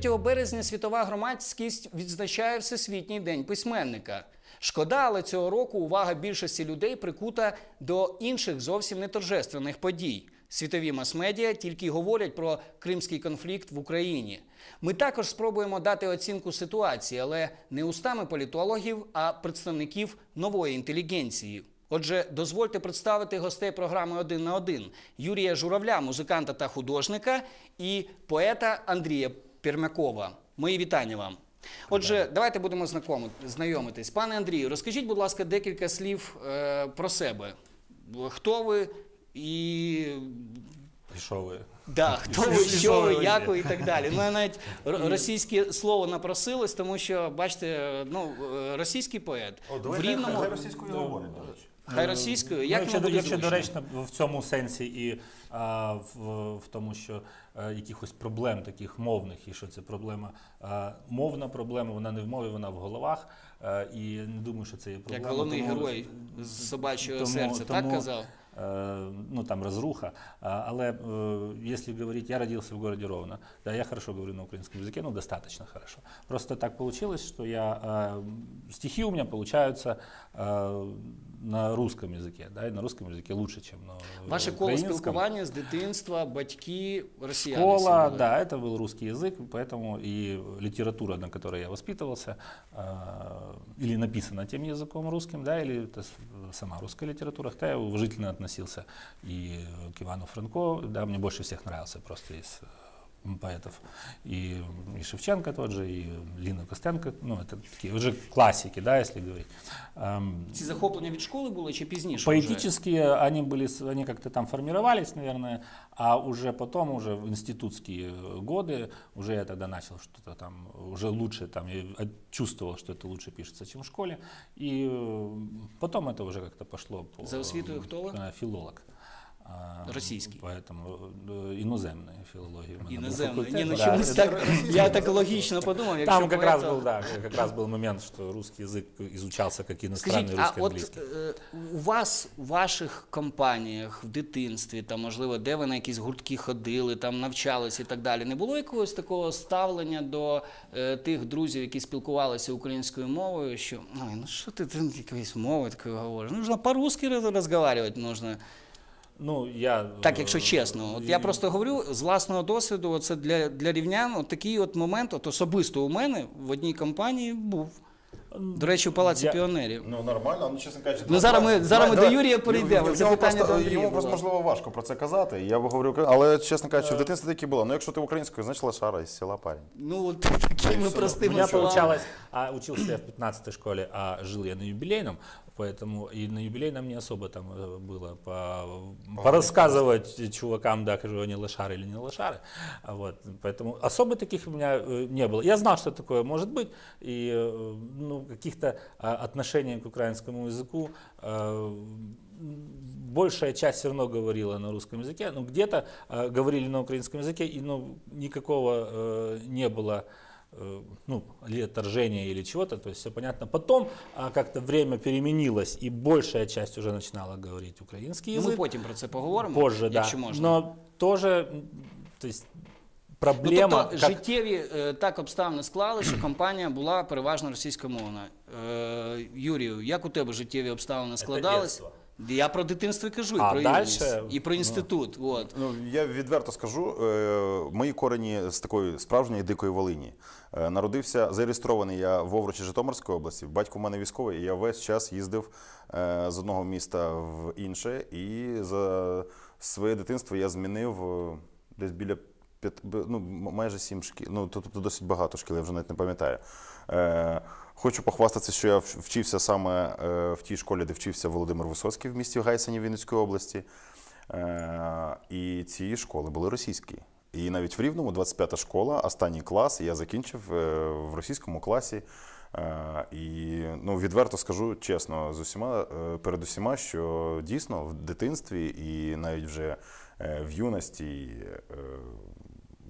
вітання! 3 березня світова громадськість відзначає Всесвітній день письменника. Шкода, але цього року увага більшості людей прикута до інших зовсім не торжественних подій. Світові мас-медіа тільки й говорять про кримський конфлікт в Україні. Ми також спробуємо дати оцінку ситуації, але не устами політологів, а представників нової інтелігенції. Отже, дозвольте представити гостей програми Один на один Юрія Журавля, музиканта та художника, і поета Андрія Пермякова. Мої вітання вам. Отже, давайте будемо знайомитись. Пане Андрію, розкажіть, будь ласка, декілька слів е, про себе. Хто ви і І що ви? Да, хто ви, що ви, як ви і так далі. Ну, я навіть російське слово напросилось, тому що, бачите, ну, е, російський поет в Рівному, Хай російською говорить, до речі. хай російською, як ну, якщо, буде якщо зручно? доречно в цьому сенсі і а, в, в тому, що якихось проблем таких мовних, і що це проблема, а, мовна проблема, вона не в мові, вона в головах. А, і не думаю, що це є проблема. Як головний тому- герой з собачого тому- серця, так тому, казав? э, ну там разруха. А, Але э, если говорить, я родился в городе Ровно, да, я хорошо говорю на украинском языке, ну достаточно хорошо. Просто так получилось, что я э, стихи у меня получаются э, на русском языке, да, и на русском языке лучше, чем на Ваше коло украинском. спілкування з дитинства, батьки, росіяни. всі Школа, були. да, это был русский язык, поэтому и литература, на которой я воспитывался, э, или написана тем языком русским, да, или это с- сама русская литература, хотя я уважительно относился и к Ивану Франко, да, мне больше всех нравился просто из э, поэтов, и, и Шевченко тот же, и Лина Костенко, ну, это такие уже классики, да, если говорить. Эм, Ці захоплення від школи були чи пізніше? вже? Поэтически они были, с- они как-то там формировались, наверное, а уже потом, уже в институтские годы, уже я тогда начал что-то там, уже лучше там, я от- чувствовал, что это лучше пишется, чем в школе, и э, потом это уже как-то пошло по... За освітою хто ви? э, Филолог. А, Російський. Поэтому э, іноземної філології. в мене був Іноземно. факультет, Ні, ну да. чомусь так, я так логічно подумав, якщо Там как раз поета- был, да, как раз был момент, что русский язык изучался как иностранный, Скажіть, а русский, от английский. е, у вас у ваших компаніях в дитинстві, там можливо, де ви на якісь гуртки ходили, там навчалися і так далі, не було якогось такого ставлення до е, тих друзів, які спілкувалися українською мовою, що ой, ну що ти, ти якоюсь мовою такою говориш? Нужно по-русски роз- розмовляти нужно. Ну, я, Так, якщо е, чесно, от я просто говорю з власного досвіду, це для, для рівнян от такий от момент, от особисто у мене в одній компанії був. До речі, в Палаці Я- піонерів. Ну нормально, ну чесно кажучи. Ну, зараз ми- зараз ми до Юрія перейдемо. Йому Запитання просто- до Йому просто можливо важко про це казати. Я би говорив, але чесно кажучи, в дитинстві такі було. Ну якщо ти українською, значить лошара із села парень. Ну, от такими У простими меня словами. получалось, а учился я в 15 школе, а жил я на юбилейном, поэтому и на юбилейном не особо там э, было по, порассказывать чувакам, да, кажу, они лошары или не лошары. Вот, поэтому особо таких у меня э, не было. Я знал, что такое может быть, и э, ну, каких-то а, отношений к украинскому языку большая часть все равно говорила на русском языке, но где-то э, говорили на украинском языке, и ну, никакого э, не было ну, или отторжения или чего-то, то есть все понятно. Потом а, как-то время переменилось, и большая часть уже начинала говорить украинский Ну, ми потім про це поговоримо, позже, да. можна. Но тоже, то есть Ну, тобто как- життєві е, так обставини склали, що компанія була переважно російськомовна. Е, Юрію, як у тебе життєві обставини складались? Я про дитинство кажу, і А про дальше, юність, і про інститут. От. Ну я відверто скажу, е, мої корені з такої справжньої дикої Волині. Е, Народився зареєстрований я в Овручі Житомирської області. Батько в мене військовий, і я весь час їздив е, з одного міста в інше. І за своє дитинство я змінив е, десь біля п'ят, ну, майже сім шкіл. Ну тобто досить багато шкіл, я вже навіть не пам'ятаю. Е, Хочу похвастатися, що я вчився саме е, в тій школі, де вчився Володимир Висоцький в місті Гайсені Вінницької області. Е, І ці школи були російські. І навіть в Рівному 25-та школа, останній клас, я закінчив е, в російському класі. І ну, відверто скажу чесно, з усіма, перед усіма, що дійсно в дитинстві і навіть вже в юності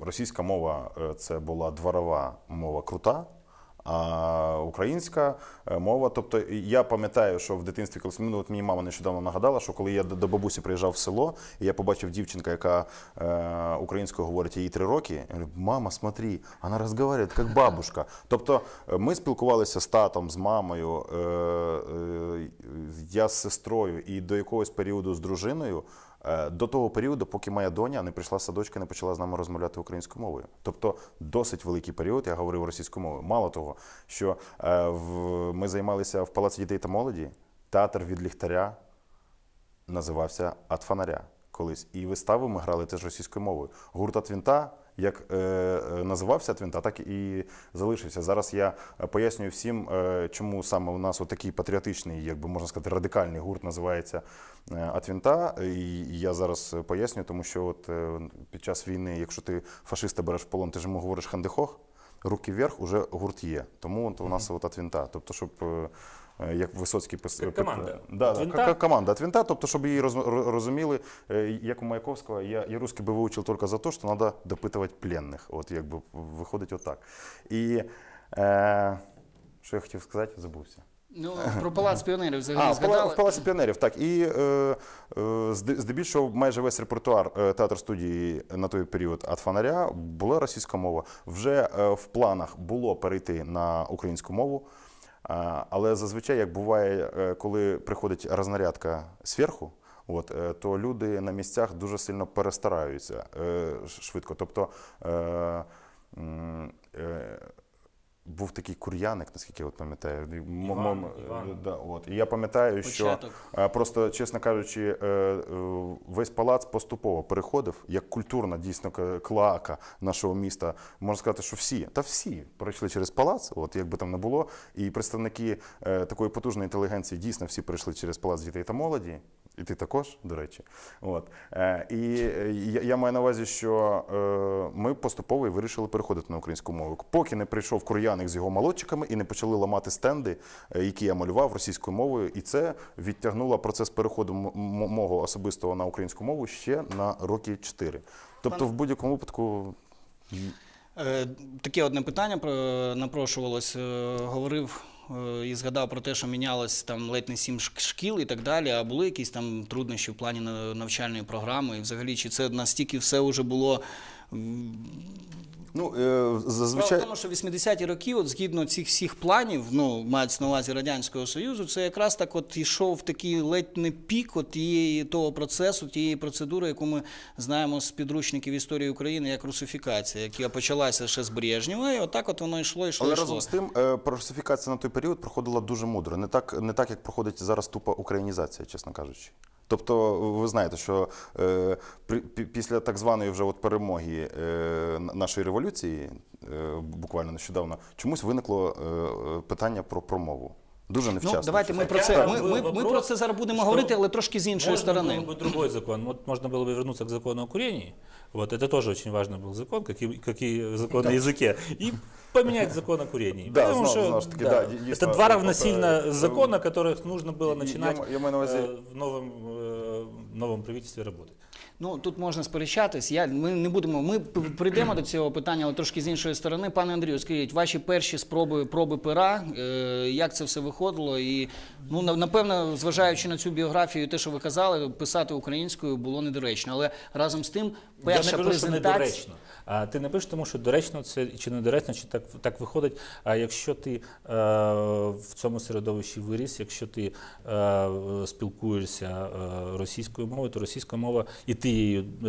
російська мова це була дворова мова крута. А українська е, мова, тобто я пам'ятаю, що в дитинстві, коли ну, от мені мама нещодавно нагадала, що коли я до бабусі приїжджав в село, і я побачив дівчинка, яка е, українською говорить їй три роки, я говорю, мама, смотри, вона розмовляє як бабушка. Тобто е, ми спілкувалися з татом, з мамою, е, е, я з сестрою і до якогось періоду з дружиною. Е, До того періоду, поки моя доня не прийшла з садочка, не почала з нами розмовляти українською мовою. Тобто досить великий період я говорив російською мовою. Мало того, що е, ми займалися в Палаці дітей та молоді, театр від ліхтаря називався фонаря колись. І вистави ми грали теж російською мовою. Гурт Атвінта, як е, називався От Вінта, так і залишився. Зараз я е, пояснюю всім, е, чому саме у нас такий патріотичний, як би можна сказати, радикальний гурт називається От Вінта. І я зараз пояснюю, тому що от під час війни, якщо ти фашиста береш в полон, ти ж йому говориш Hände hoch. Руки вверх, уже гурт є. Тому от у нас от От Вінта. Тобто, щоб як Висоцький пис... Як команда. Да, да, винта? команда от винта, тобто, щоб її роз, розуміли, е, як у Маяковського, я, я русский би вивчив тільки за те, що треба допитувати пленних. От якби виходить отак. І е, що я хотів сказати, забувся. Ну, про палац піонерів взагалі А, в, Пала- згадали. в Палаці піонерів, так. І е, е, здебільшого майже весь репертуар е, театр студії на той період «Ад фонаря була російська мова. Вже е, в планах було перейти на українську мову. Але зазвичай, як буває, е, коли приходить рознарядка зверху, От, е, то люди на місцях дуже сильно перестараються е, швидко. Тобто був такий кур'яник, наскільки я пам'ятаю. Іван, Іван. Да, от. І я пам'ятаю, що Початок. е, просто, чесно кажучи, е, е, весь палац поступово переходив як культурна дійсно к- клака нашого міста. Можна сказати, що всі, та всі пройшли через палац, от як би там не було. І представники е, такої потужної інтелігенції дійсно всі пройшли через палац дітей та молоді. І ти також, до речі. От. Е, і е, я, я маю на увазі, що е, ми поступово і вирішили переходити на українську мову. Поки не прийшов кур'яник з його молодчиками і не почали ламати стенди, е, які я малював російською мовою. І це відтягнуло процес переходу мого особистого на українську мову ще на роки 4. Тобто, в будь-якому випадку. Е, Таке одне питання про напрошувалось. Говорив і згадав про те, що мінялось там ледь не сім шкіл і так далі. А були якісь там труднощі в плані навчальної програми? І взагалі, чи це настільки все вже було Ну, е, Справа зазвичай. в тому, що 80-ті роки, от згідно цих всіх планів, ну мається на увазі радянського союзу, це якраз так от йшов такий ледь не пік от тієї того процесу, тієї процедури, яку ми знаємо з підручників історії України як русифікація, яка почалася ще з Брежнєва, і отак от воно йшло, йшло, Але йшло. разом з тим, е, русифікація на той період проходила дуже мудро. Не так, не так як проходить зараз тупа українізація, чесно кажучи. Тобто, ви знаєте, що е, при, пі- після так званої вже от перемоги е, н- нашої революції, е, буквально нещодавно, чомусь виникло е, е, питання про промову. Дуже невчасно. Ну, давайте ми Хотя про це. Ми, был ми, ми вопрос, про це зараз будемо что говорити, але трошки з іншої Можно сторони. было бы другой закон. Вот можно было бы вернуться к закону о курении. Вот это тоже очень важный был закон, как и, как и закон о языке. И поменять закон о курении. Да, Потому знал- что, знал, что таки, да, да, ди- это действительно, два э, равносильно э, закона, которых нужно было я- начинать я маю на увазі- э, в новом, э, новом правительстве работать. Ну тут можна сперечатись. Я ми не будемо. Ми п- прийдемо до цього питання, але трошки з іншої сторони. Пане Андрію, скажіть, ваші перші спроби проби пера, е, як це все виходило? І ну на- напевно, зважаючи на цю біографію, те, що ви казали, писати українською було недоречно. Але разом з тим, перша Я не кажу, що презентація. недоречно. А ти не пишеш, тому що доречно це чи недоречно, чи так, так виходить. А якщо ти е, в цьому середовищі виріс, якщо ти е, спілкуєшся е, російською мовою, то російська мова і ти її е,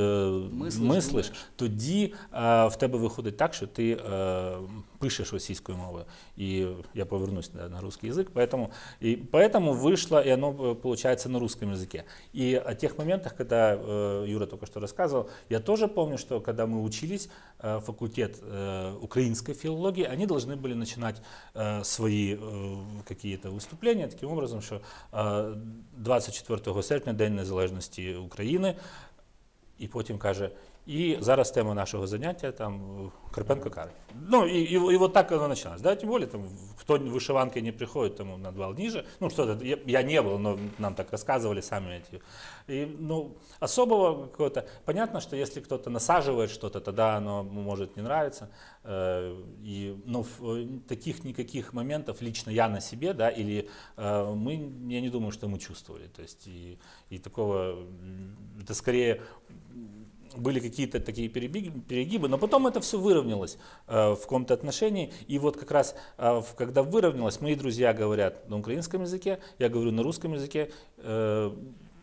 Мислиш, мислиш, думаєш. тоді е, в тебе виходить так, що ти е, пишеш російською мовою. І я повернусь на, на русский язык, поэтому, и поэтому вышло, и оно э, получается на русском языке. И о тех моментах, когда э, Юра только что рассказывал, я тоже помню, что когда мы учились, э, факультет э, украинской филологии, они должны были начинать э, свои э, какие-то выступления таким образом, что э, 24 серпня, День Незалежності України, і потім каже: І зараз тема нашого заняття там е, Карпенко Карий. Ну і, і, і вот так оно начиналось. Да, тем более, там, кто в вышиванке не приходит, тому на два ниже. Ну, что-то, я, я не был, но нам так рассказывали сами эти. И, ну, особого какого-то... Понятно, что если кто-то насаживает что-то, тогда оно может не нравиться. Э, и, но в, э, таких никаких моментов лично я на себе, да, или э, мы, я не думаю, что мы чувствовали. То есть и, и такого, м, это скорее были какие-то такие перегибы, но потом это все выровнялось э, в каком-то отношении. И вот как раз, э, когда выровнялось, мои друзья говорят на украинском языке, я говорю на русском языке, э,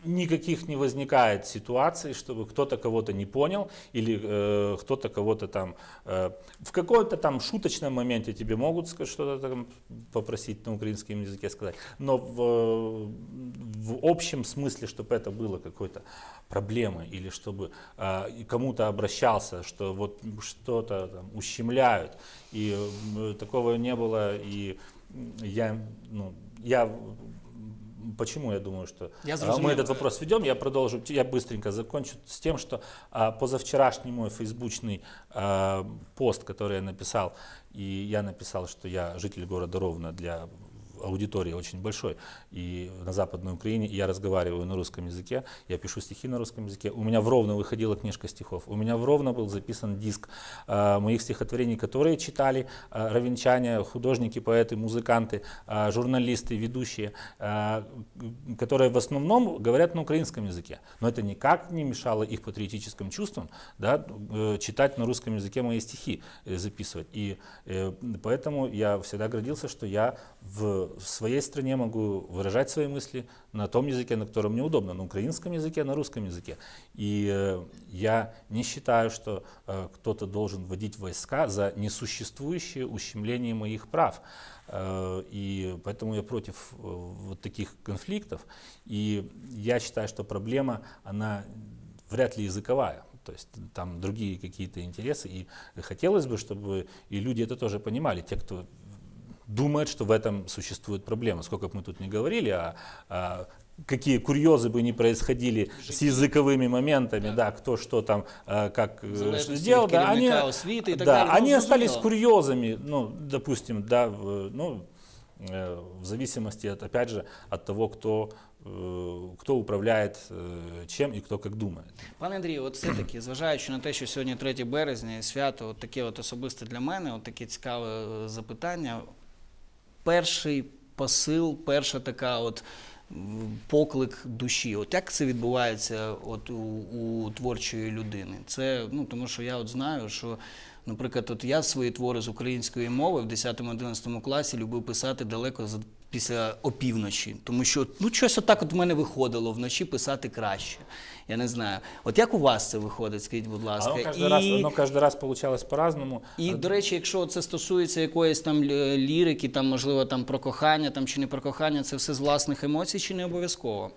никаких не возникает ситуаций, чтобы кто-то кого-то не понял или э, кто-то кого-то там э, в каком-то там шуточном моменте тебе могут что-то там попросить на украинском языке сказать, но в, в общем смысле, чтобы это было какой-то проблемой или чтобы э, кому-то обращался, что вот что-то ущемляют, и э, такого не было, и я, ну, я Почему я думаю, что Я зрозумів. мы этот вопрос ведем? Я продолжу, я быстренько закончу с тем, что а, позавчерашний мой фейсбучный а, пост, который я написал, и я написал, что я житель города Ровно для аудитории очень большой, и на Западной Украине, я разговариваю на русском языке, я пишу стихи на русском языке. У меня в Ровно выходила книжка стихов, у меня в Ровно был записан диск а, моих стихотворений, которые читали а, ровенчане, художники, поэты, музыканты, а, журналисты, ведущие, а, которые в основном говорят на украинском языке. Но это никак не мешало их патриотическим чувствам да, э, читать на русском языке мои стихи, э, записывать. И э, поэтому я всегда гордился, что я в своей стране могу выражать свои мысли на том языке, на котором мне удобно, на украинском языке, на русском языке. И э, я не считаю, что э, кто-то должен вводить войска за несуществующее ущемление моих прав. Э, И поэтому я против вот таких конфликтов. И я считаю, что проблема, она вряд ли языковая. То есть там другие какие-то интересы. И хотелось бы, чтобы и люди это тоже понимали. Те, кто думает, что в этом существует проблема. Сколько бы мы тут не говорили, а, а какие курьезы бы не происходили с языковыми моментами, да, кто что там, а, как э, залежності сделал, від да, они, керівника освіти і так да, далі. Ну, они остались зрозуміло. курьезами, ну, допустим, да, в, ну, э, в зависимости, от, опять же, от того, кто, э, кто управляет э, чем и кто как думает. Пане Андрію, от все-таки, зважаючи на те, що сьогодні 3 березня і свято, от таке от особисте для мене, от таке цікаве е, запитання. Перший посил, перша така от поклик душі. От як це відбувається от у, у творчої людини? Це ну тому, що я от знаю, що. Наприклад, от я свої твори з української мови в 10-11 класі любив писати далеко за після опівночі, тому що ну щось отак от в мене виходило вночі писати краще. Я не знаю. От як у вас це виходить, скажіть, будь ласка. воно кожен і... раз, воно кожен раз получалось по-разному. І, до речі, якщо це стосується якоїсь там лірики, там можливо там про кохання, там чи не про кохання, це все з власних емоцій, чи не обов'язково?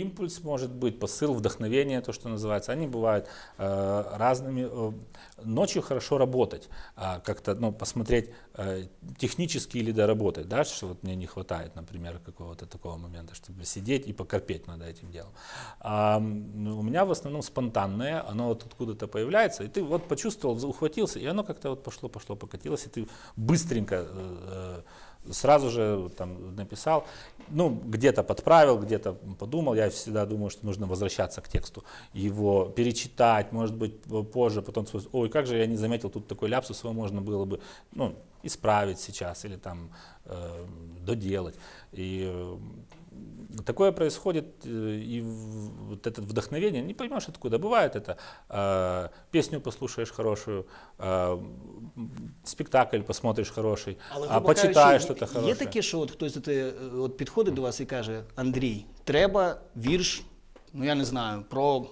Импульс может быть, посыл, вдохновение, то, что называется. Они бывают э, разными. Э, Ночью хорошо работать, а, как-то ну, посмотреть э, технически или доработать, да, что вот мне не хватает, например, какого-то такого момента, чтобы сидеть и покорпеть над этим делом. А, у меня в основном спонтанное, оно вот откуда-то появляется, и ты вот почувствовал, ухватился, и оно как-то вот пошло, пошло, покатилось, и ты быстренько э, э, сразу же там написал, ну, где-то подправил, где-то подумал. Я всегда думаю, что нужно возвращаться к тексту, его перечитать, может быть, позже, потом сказать, ой, как же я не заметил тут такой ляпсус, его можно было бы, ну, исправить сейчас или там э, доделать. И э, такое происходит, э, и в- вот это вдохновение, не поймешь откуда, бывает это, э, песню послушаешь хорошую, э, м, спектакль посмотришь хороший, а грубо почитаєш кажучи, щось хороше. Є таке, що от хтось от, е, от підходить до вас і каже: Андрій, треба вірш, ну я не знаю, про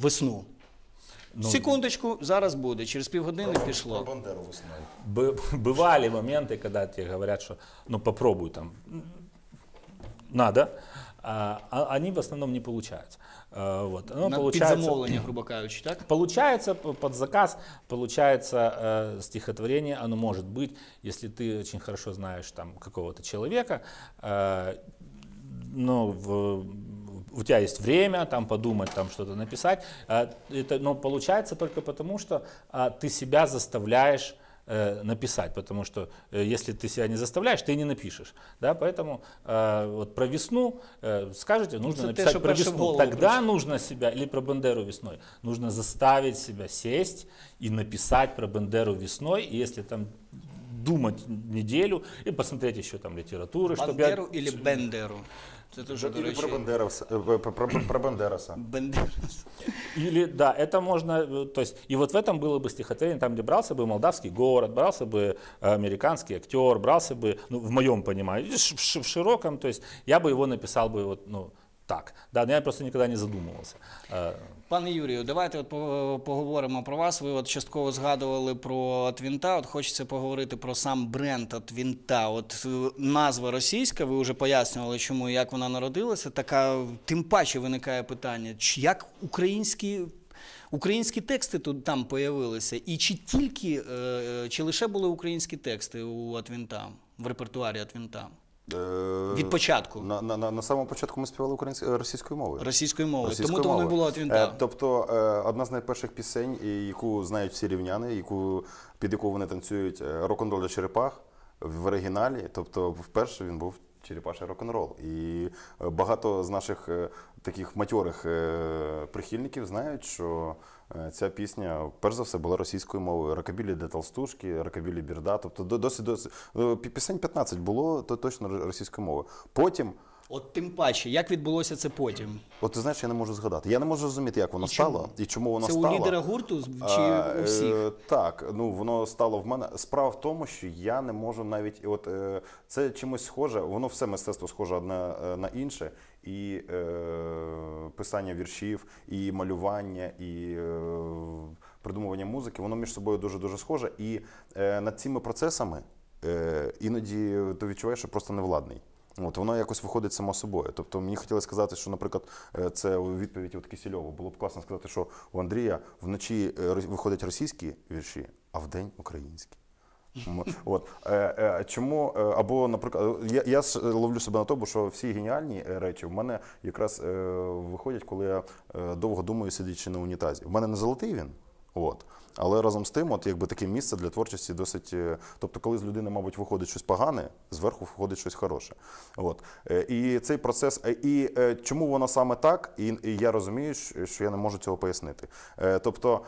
весну. Секундочку, зараз буде. Через півгодини пішло. Бандеру весною. Бы- Бывали моменты, когда тебе говорят, что ну попробуй там, м, надо, а, а они в основном не получаются. А, Вот. На получается, грубо кажучи, так? Получается под заказ, получается э, стихотворение, оно может быть, если ты очень хорошо знаешь там какого-то человека, э, но в, у тебя есть время там подумать, там что-то написать. А, Это, но получается только потому, что а, ты себя заставляешь э, написать, потому что э, если ты себя не заставляешь, ты не напишешь. Да? Поэтому э, вот про весну э, скажете, нужно это те, написать что про весну. Тогда нужно себя, или про Бендеру весной, нужно заставить себя сесть и написать про Бендеру весной, и если там думать неделю и посмотреть еще там литературы, чтобы Бандеру или Бендеру? Це дуже, до Или речі, про Бандераса. е, про, про, про Бандераса. Или, да, это можно, э, то есть, и вот в этом было бы стихотворение, там, где брался бы молдавский город, брался бы э, американский актер, брался бы, ну, в моем понимании, в широком, то есть, я бы его написал бы вот, ну, так, да, но я просто никогда не задумывался. Э, Пане Юрію, давайте от поговоримо про вас. Ви от частково згадували про Твінта. От хочеться поговорити про сам бренд Твінта. От е, назва російська, ви вже пояснювали, чому і як вона народилася. Така тим паче виникає питання, чи як українські. Українські тексти тут там появилися, і чи тільки е, е, чи лише були українські тексти у Атвінта в репертуарі Атвінта Е, від початку На, на, на, на самому початку ми співали українською російською мовою. російською мовою? Російською Тому то воно і мовою. було. Е, Тобто е, одна з найперших пісень, яку знають всі рівняни, яку, під яку вони танцюють е, рок-н-рол для черепах в оригіналі. Тобто, вперше він був черепаший рок-н-рол. І е, багато з наших е, таких матьорих е, прихильників знають, що е, ця пісня, перш за все, була російською мовою. Рокабілі де толстушки, рокабілі бірда. Тобто до- досить досить е, пісень 15 було, то точно російською мовою. Потім. От тим паче, як відбулося це потім? От ти знаєш, я не можу згадати. Я не можу зрозуміти, як воно І чому? стало і чому воно Це стало. у лідера гурту з- чи А, у всіх? е, так, ну воно стало в мене. Справа в тому, що я не можу навіть, от е, це чимось схоже, воно все мистецтво схоже одне е, на інше. І е, писання віршів, і малювання, і е, придумування музики, воно між собою дуже дуже схоже. І е, над цими процесами е, іноді ти відчуваєш, що просто невладний. От воно якось виходить само собою. Тобто мені хотілося сказати, що, наприклад, е, це у відповіді от Кисельову. Було б класно сказати, що у Андрія вночі е, виходять російські вірші, а вдень українські. От е, чому або, наприклад, я, я ловлю себе на тому, що всі геніальні речі в мене якраз виходять, коли я довго думаю, сидячи на унітазі. В мене не золотий він, от. Але разом з тим, от якби таке місце для творчості досить. е, Тобто, коли з людини, мабуть, виходить щось погане, зверху виходить щось хороше. От. Е, І цей процес, е, і чому воно саме так, і, я розумію, що я не можу цього пояснити. Тобто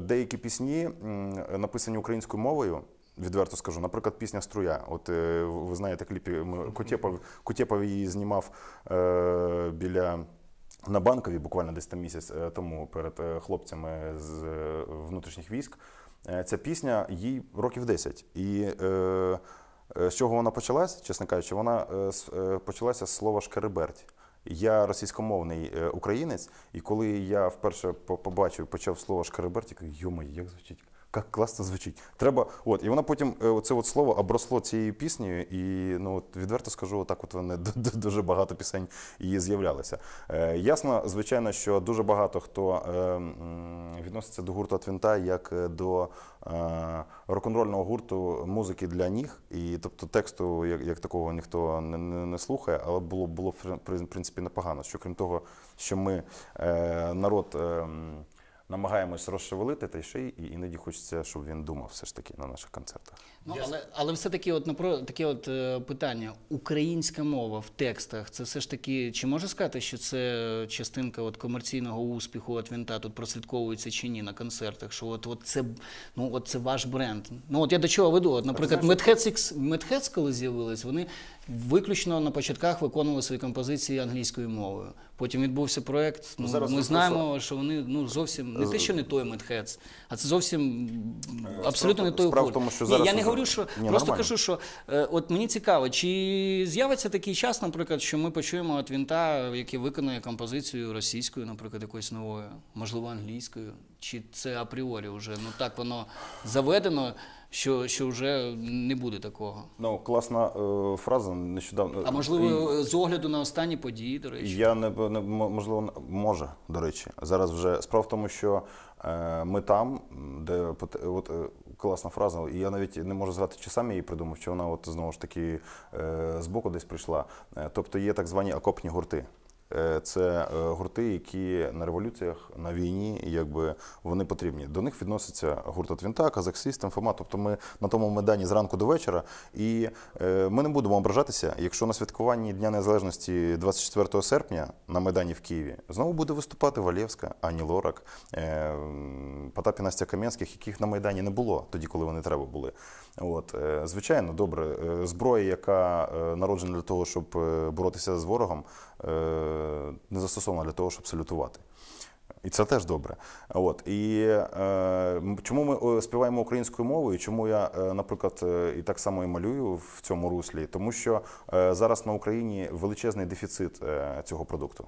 деякі пісні написані українською мовою. Відверто скажу, наприклад, пісня Струя. От ви знаєте, кліпі Кутєпов, Кутєпов її знімав е, біля на банкові, буквально десь там місяць е, тому перед е, хлопцями з е, внутрішніх військ. Ця пісня їй років 10. І е, з чого вона почалась, чесно кажучи, вона почалася з слова шкереберть. Я російськомовний українець, і коли я вперше по- побачив, почав слово шкереберть, я кажу, йома, як звучить? Як класно звучить. Треба, от, і вона потім е, оце от слово обросло цією піснею, і ну от відверто скажу, отак от вони дуже багато пісень її з'являлися. Е, ясно, звичайно, що дуже багато хто е, відноситься до гурту Твінта як е, до е, рок-н-рольного гурту музики для ніг. І тобто тексту як, як такого ніхто не, не, не слухає, але було було в принципі непогано. Що крім того, що ми е, народ. Е, Намагаємось розшевелити, та й ще й і іноді хочеться, щоб він думав все ж таки на наших концертах. Ну, але, але все-таки от, напро- таке от е, питання. Українська мова в текстах, це все ж таки, чи можна сказати, що це частинка от комерційного успіху от Вінта тут прослідковується чи ні на концертах? Що от, от, це, ну, от це ваш бренд. Ну от я до чого веду? От, наприклад, Медхец, Медхец, коли з'явились, вони виключно на початках виконували свої композиції англійською мовою. Потім відбувся проект. Ну, Зараз ми знаємо, що вони ну, зовсім не те, що не той Медхец, а це зовсім абсолютно не той гурт. тому, що Ні, зараз я не говорю, що Ні, просто нормально. кажу, що е, от мені цікаво, чи з'явиться такий час, наприклад, що ми почуємо от Вінта, який виконує композицію російською, наприклад, якоюсь новою, можливо, англійською, чи це апріорі вже ну так воно заведено, що, що вже не буде такого. Ну, класна е, фраза нещодавно. А можливо, з огляду на останні події, до речі. Я не, не можливо може, до речі. Зараз вже справа в тому, що е, ми там, де от е, класна фраза, і я навіть не можу звати, чи сам її придумав, чи вона от знову ж таки е, збоку десь прийшла. Е, тобто є так звані окопні гурти. Е, Це е, гурти, які на революціях, на війні, якби вони потрібні. До них відноситься гурт Твінта, Казак Систем, Фома. Тобто ми на тому майдані зранку до вечора. І е, ми не будемо ображатися, якщо на святкуванні Дня Незалежності 24 серпня на майдані в Києві знову буде виступати Валєвська, Ані Лорак, Потап і Настя Кам'янських, яких на майдані не було тоді, коли вони треба були. От, звичайно, добре. Зброя, яка народжена для того, щоб боротися з ворогом, не застосована для того, щоб салютувати. І це теж добре. От і е, чому ми е, співаємо українською мовою? Чому я, е, наприклад, е, і так само і малюю в цьому руслі? Тому що е, зараз на Україні величезний дефіцит е, цього продукту.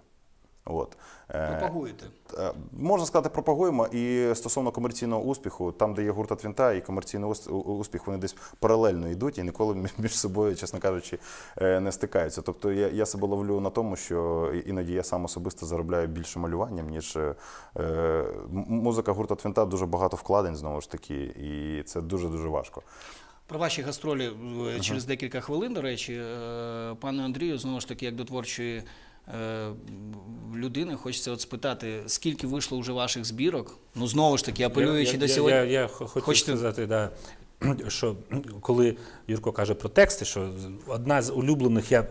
От. Е, Пропагуєте. Е, Можна сказати, пропагуємо. І стосовно комерційного успіху, там, де є гурта Твінта і комерційний успіх, вони десь паралельно йдуть і ніколи між собою, чесно кажучи, е, не стикаються. Тобто я, я себе ловлю на тому, що іноді я сам особисто заробляю більше малюванням, ніж е, музика гурта Твінта дуже багато вкладень знову ж таки, і це дуже дуже важко. Про ваші гастролі через декілька хвилин, до речі, пане Андрію, знову ж таки, як до творчої людини, хочеться от спитати, скільки вийшло вже ваших збірок? Ну, знову ж таки, апелюючи я, до сьогодні. Я, я, я хочу Хочете- сказати, да, що коли Юрко каже про тексти, що одна з улюблених, я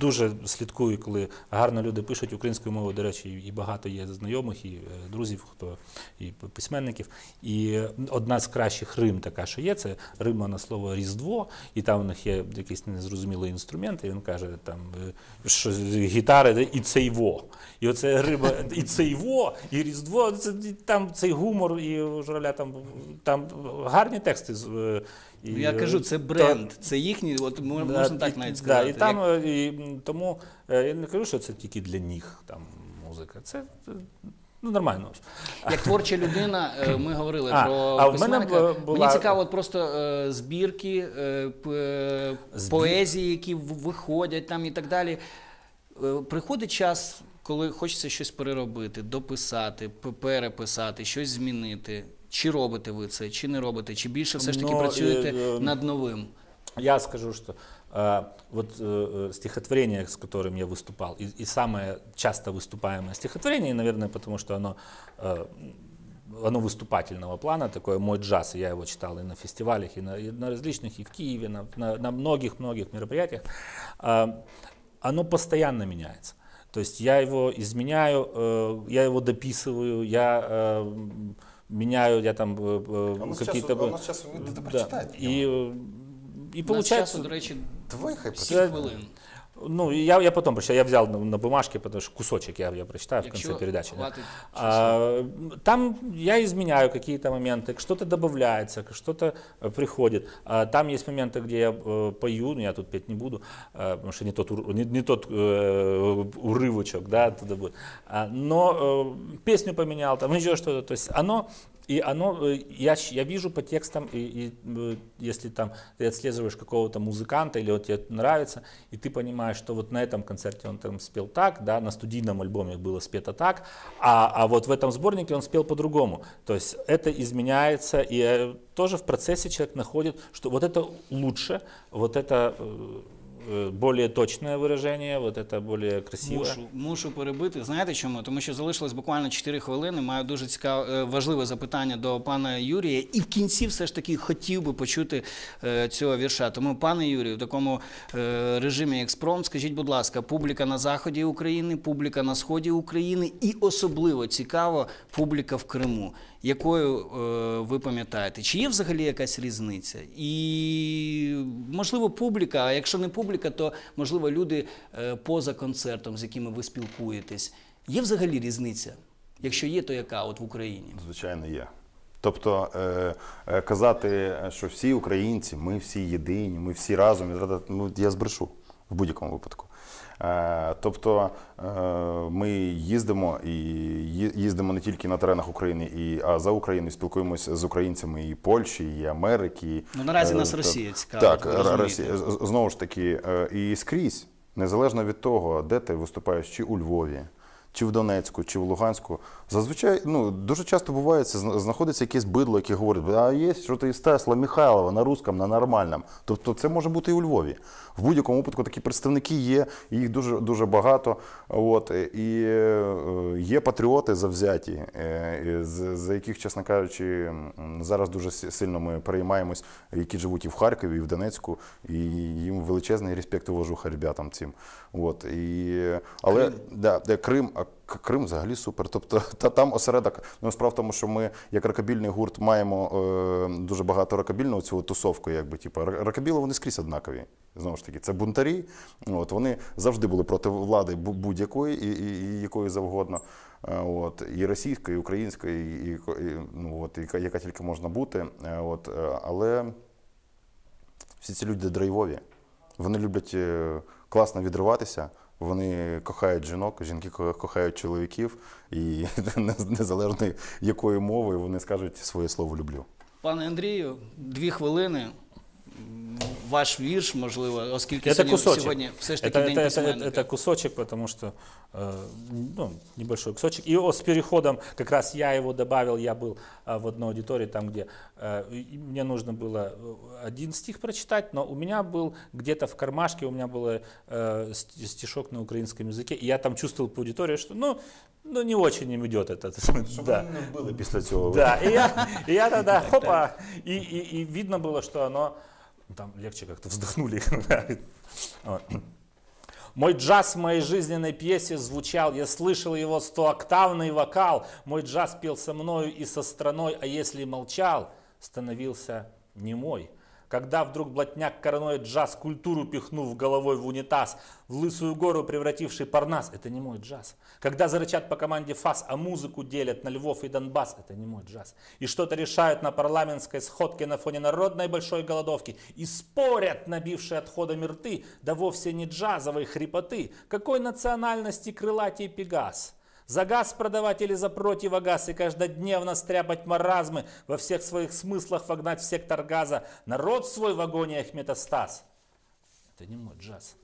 дуже слідкую, коли гарно люди пишуть українською мовою, до речі, і багато є знайомих, і е, друзів, хто і письменників. І одна з кращих рим така, що є, це рима на слово Різдво, і там у них є якийсь незрозумілий інструмент, і він каже, там, е, що гітари і цейво. І оце риба і цейво, і Різдво, це, там цей гумор, і журавля там, там гарні тексти. Е, І, Ну, Я кажу, це бренд, це їхній, от мо- Да, можна так навіть да, сказати. і там, Як- е, і, тому е, я не кажу, що це тільки для них там музика. Це е, ну, нормально. Як творча людина, е, ми говорили А, про а в мене була- Мені цікаво, от просто е, збірки, е, е, Збір- поезії, які виходять там і так далі. Е, Приходить час, коли хочеться щось переробити, дописати, переписати, щось змінити. Чи робите ви це, чи не робите, чи більше все ж таки Ну, працюєте е, е, над новим? Я скажу, что э, вот э, э, стихотворение, с которым я выступал, и, и самое часто выступаемое стихотворение, наверное, потому что оно, э, оно выступательного плана, такое мой джаз, я его читал и на фестивалях, и на, и на различных, и в Киеве, на, на, на многих-многих мероприятиях, э, оно постоянно меняется. То есть я его изменяю, э, я его дописываю, я э, меняю, я там э, э, А у нас какие-то... часу- а у нас часу ви Да. прочитайте И, э, и У нас получается... часу, до речі, Давай хай сім Це- хвилин. Ну, я, я потом прочитаю, я взял на, на бумажке, потому что кусочек я, я прочитаю в Якщо конце передачи. да. А, там я изменяю какие-то моменты, что-то добавляется, что-то э, приходит. А, там есть моменты, где я э, пою, но я тут петь не буду, э, потому что не тот, не, не тот э, урывочек, да, оттуда будет. А, но э, песню поменял, там еще что-то. То есть оно и оно, э, я, я вижу по текстам, и, и, э, если там ты отслеживаешь какого-то музыканта или вот тебе нравится, и ты понимаешь, что вот на этом концерте он там спел так, да, на студийном альбоме было спето так, а, а вот в этом сборнике он спел по-другому. То есть это изменяется, и э, тоже в процессе человек находит, что вот это лучше, вот это более точное выражение, вот это более красивое. Мушу, мушу перебити. Знаєте чому? Тому що залишилось буквально 4 хвилини. Маю дуже цікаве е, важливе запитання до пана Юрія. І в кінці все ж таки хотів би почути е, цього вірша. Тому, пане Юрію, в такому е, режимі експромт, скажіть, будь ласка, публіка на заході України, публіка на сході України і особливо цікаво публіка в Криму. Якою е, ви пам'ятаєте? Чи є взагалі якась різниця? І можливо, публіка, а якщо не публіка, то можливо люди е, поза концертом, з якими ви спілкуєтесь. Є взагалі різниця? Якщо є, то яка от в Україні? Звичайно, є. Тобто е, е, казати, що всі українці, ми всі єдині, ми всі разом, і ну, я збрешу в будь-якому випадку. Е, тобто е, ми їздимо і їздимо не тільки на теренах України, і, а за Україною спілкуємося з українцями і Польщі, і Америки. Ну, наразі е, нас Росія цікавить, Так. Росія. Знову ж таки, і скрізь, незалежно від того, де ти виступаєш, чи у Львові, чи в Донецьку, чи в Луганську, зазвичай ну, дуже часто буває, це знаходиться якесь бидло, яке говорить, а є що ти із Тесла Михайлова на русском, на нормальному. Тобто це може бути і у Львові. В будь-якому випадку такі представники є, і їх дуже, дуже багато. От, і е, є патріоти завзяті, е, за яких, чесно кажучи, зараз дуже сильно ми переймаємось, які живуть і в Харкові, і в Донецьку, і їм величезний респект уважуха ребятам цим. От, і, але Да, Крим, а К- Крим взагалі супер. Тобто та там осередок. Ну справа в тому, що ми як рокабільний гурт маємо е, дуже багато рокабільного цього тусовку, якби типу р- рокабіли вони скрізь однакові. Знову ж таки, це бунтарі. От вони завжди були проти влади будь-якої і, і, і якої завгодно. Е, От і російської, і української, і, і, ну от яка, яка тільки можна бути. Е, От, е, але всі ці люди драйвові. Вони люблять класно відриватися. Вони кохають жінок, жінки кохають чоловіків, і незалежно якою мовою вони скажуть своє слово люблю. Пане Андрію, дві хвилини. М, Ваш вірш, можливо, оскільки Это сьогодні, кусочек. сьогодні все ж таки это, день это, это, письменника. это кусочек, потому что э, ну, небольшой кусочек. И о, с переходом, как раз я его добавил, я был а, в одной аудитории, там, где э, и мне нужно было э, один стих прочитать, но у меня был где-то в кармашке, у меня был э, ст- стишок на украинском языке, и я там чувствовал по аудитории, что ну, ну не очень им идет этот. да. не вбили після цього. Да, и я, и я тогда, хопа, и, и, и видно было, что оно, ну, там легче как-то вздохнули. Мой джаз в моей жизненной пьесе звучал, я слышал его стооктавный вокал. Мой джаз пел со мною и со страной, а если молчал, становился немой. Когда вдруг блатняк короной джаз, культуру пихнув головой в унитаз, в лысую гору превративший парнас, это не мой джаз. Когда зарычат по команде фас, а музыку делят на Львов и Донбасс, это не мой джаз. И что-то решают на парламентской сходке на фоне народной большой голодовки. И спорят, набившие отходами рты, да вовсе не джазовой хрипоты. Какой национальности крылатий Пегас? За газ продавать или за противогаз и каждодневно стряпать маразмы, во всех своих смыслах вогнать в сектор газа, народ свой в агониях метастаз. Это не мой джаз.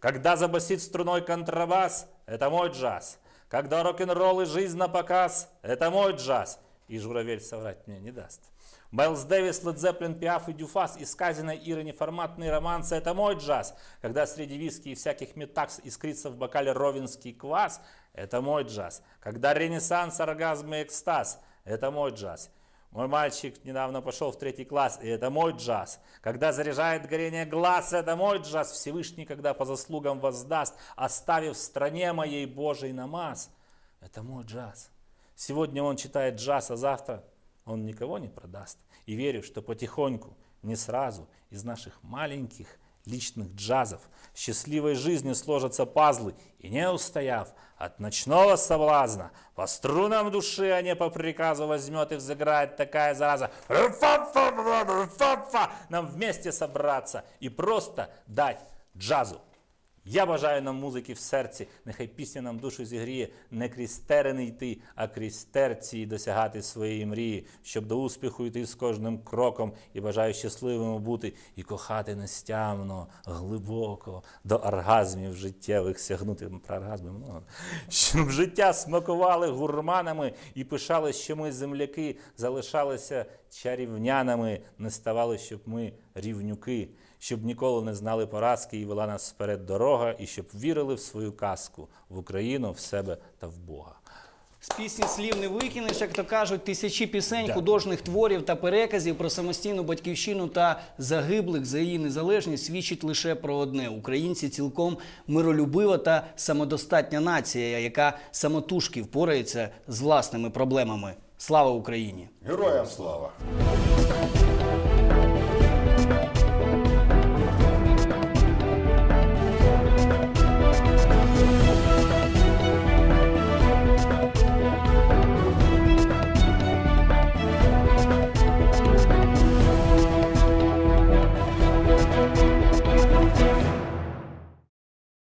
Когда забасит струной контрабас, это мой джаз. Когда рок-н-ролл и жизнь на показ, это мой джаз. И журавель соврать мне не даст. Майлз Дэвис, Лед Зеппелин, Пиаф и Дюфас, из сказанной Иры неформатные романсы – это мой джаз. Когда среди виски и всяких метакс искрится в бокале ровенский квас – это мой джаз. Когда ренессанс, оргазм и экстаз – это мой джаз. Мой мальчик недавно пошел в третий класс, и это мой джаз. Когда заряжает горение глаз, это мой джаз. Всевышний, когда по заслугам воздаст, оставив в стране моей Божий намаз. Это мой джаз. Сегодня он читает джаз, а завтра он никого не продаст. И верю, что потихоньку, не сразу, из наших маленьких личных джазов счастливой жизни сложатся пазлы, и не устояв от ночного соблазна, по струнам души, а не по приказу возьмет и взыграет такая зараза. Нам вместе собраться и просто дать джазу. Я бажаю нам музики в серці, нехай пісня нам душу зігріє, не крізь терени йти, а крізь терці досягати своєї мрії, щоб до успіху йти з кожним кроком і бажаю щасливими бути і кохати нестямно, глибоко, до оргазмів життєвих сягнути. Про оргазми много. Щоб життя смакували гурманами і пишали, що ми земляки залишалися чарівнянами, не ставали, щоб ми рівнюки щоб ніколи не знали поразки і вела нас вперед дорога, і щоб вірили в свою казку, в Україну, в себе та в Бога. З пісні слів не викинеш, як то кажуть, тисячі пісень, Да. художніх творів та переказів про самостійну батьківщину та загиблих за її незалежність свідчить лише про одне: українці цілком миролюбива та самодостатня нація, яка самотужки впорається з власними проблемами. Слава Україні! Героям слава!